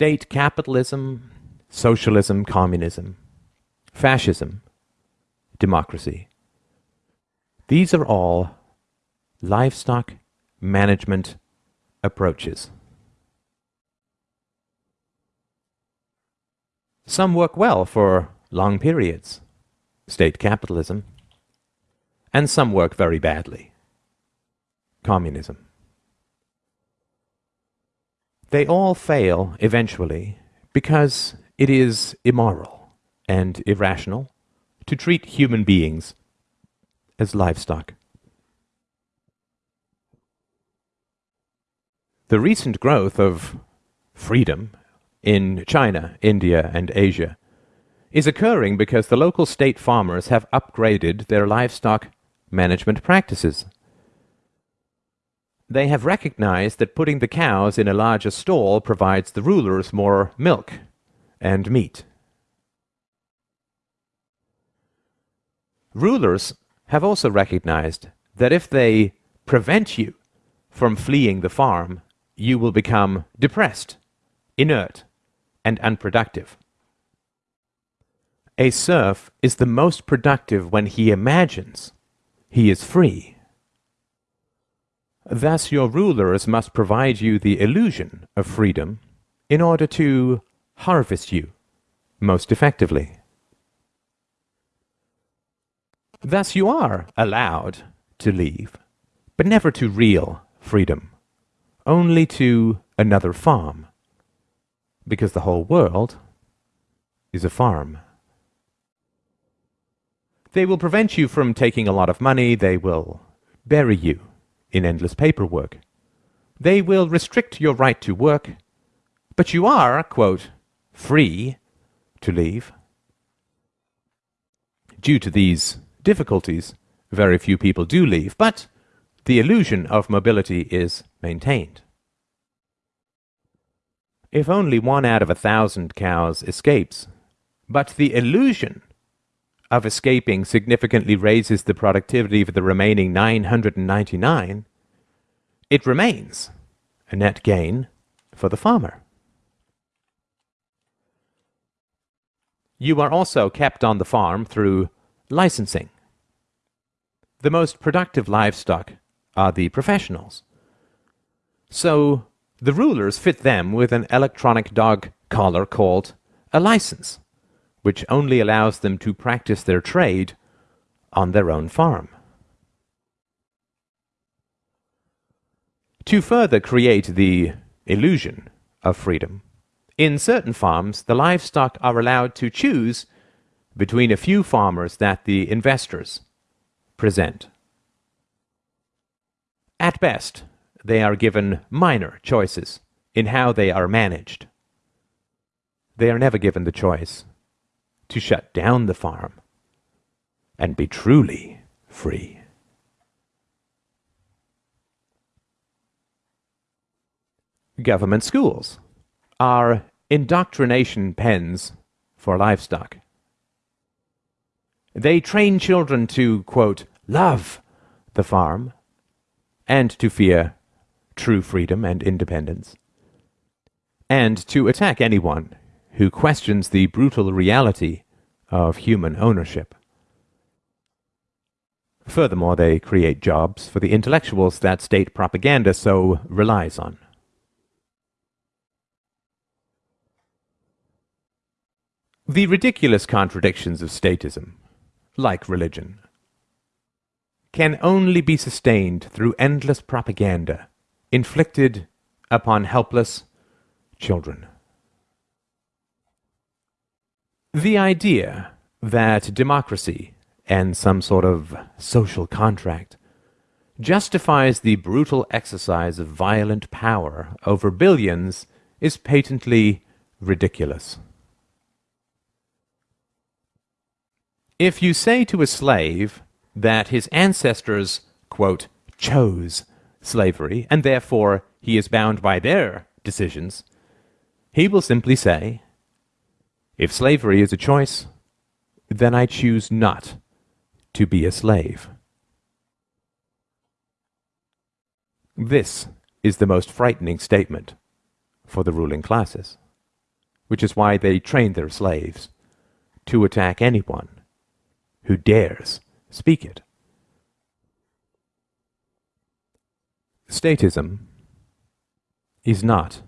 state capitalism, socialism, communism, fascism, democracy. These are all livestock management approaches. Some work well for long periods, state capitalism, and some work very badly, communism. They all fail eventually because it is immoral and irrational to treat human beings as livestock. The recent growth of freedom in China, India, and Asia is occurring because the local state farmers have upgraded their livestock management practices. They have recognized that putting the cows in a larger stall provides the rulers more milk and meat. Rulers have also recognized that if they prevent you from fleeing the farm, you will become depressed, inert, and unproductive. A serf is the most productive when he imagines he is free. Thus, your rulers must provide you the illusion of freedom in order to harvest you most effectively. Thus, you are allowed to leave, but never to real freedom, only to another farm, because the whole world is a farm. They will prevent you from taking a lot of money, they will bury you in endless paperwork. They will restrict your right to work, but you are, quote, free to leave. Due to these difficulties, very few people do leave, but the illusion of mobility is maintained. If only one out of a thousand cows escapes, but the illusion of escaping significantly raises the productivity of the remaining 999, it remains a net gain for the farmer. You are also kept on the farm through licensing. The most productive livestock are the professionals. So the rulers fit them with an electronic dog collar called a license which only allows them to practice their trade on their own farm. To further create the illusion of freedom, in certain farms the livestock are allowed to choose between a few farmers that the investors present. At best, they are given minor choices in how they are managed. They are never given the choice to shut down the farm and be truly free. Government schools are indoctrination pens for livestock. They train children to, quote, love the farm and to fear true freedom and independence, and to attack anyone who questions the brutal reality of human ownership. Furthermore, they create jobs for the intellectuals that state propaganda so relies on. The ridiculous contradictions of statism, like religion, can only be sustained through endless propaganda inflicted upon helpless children. The idea that democracy and some sort of social contract justifies the brutal exercise of violent power over billions is patently ridiculous. If you say to a slave that his ancestors, quote, chose slavery, and therefore he is bound by their decisions, he will simply say, if slavery is a choice, then I choose not to be a slave. This is the most frightening statement for the ruling classes. which is why they train their slaves to attack anyone who dares speak it. Statism is not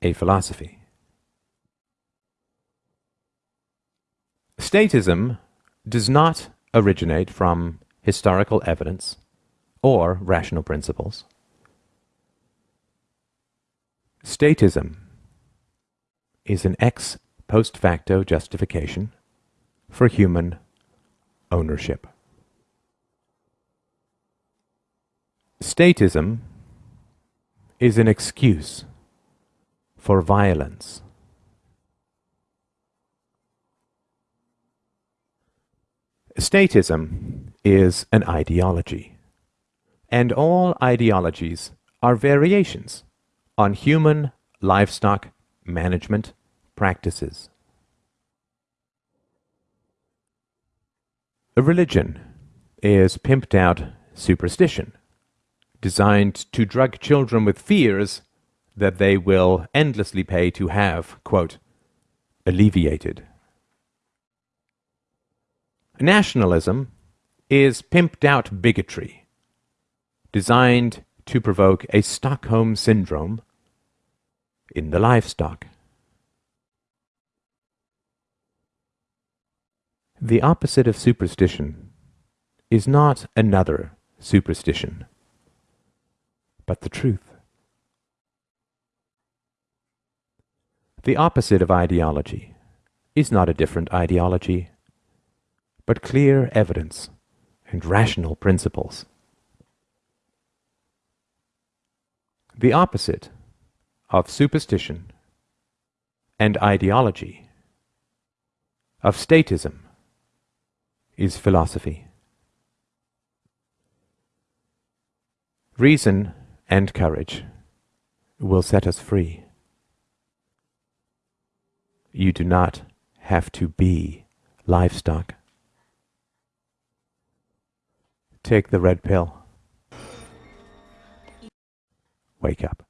a philosophy. Statism does not originate from historical evidence or rational principles. Statism is an ex post facto justification for human ownership. Statism is an excuse for violence. Statism is an ideology, and all ideologies are variations on human livestock management practices. A religion is pimped out superstition, designed to drug children with fears that they will endlessly pay to have, quote, alleviated. Nationalism is pimped out bigotry, designed to provoke a Stockholm syndrome in the livestock. The opposite of superstition is not another superstition, but the truth. The opposite of ideology is not a different ideology, but clear evidence and rational principles. The opposite of superstition and ideology, of statism, is philosophy. Reason and courage will set us free. You do not have to be livestock. Take the red pill. Wake up.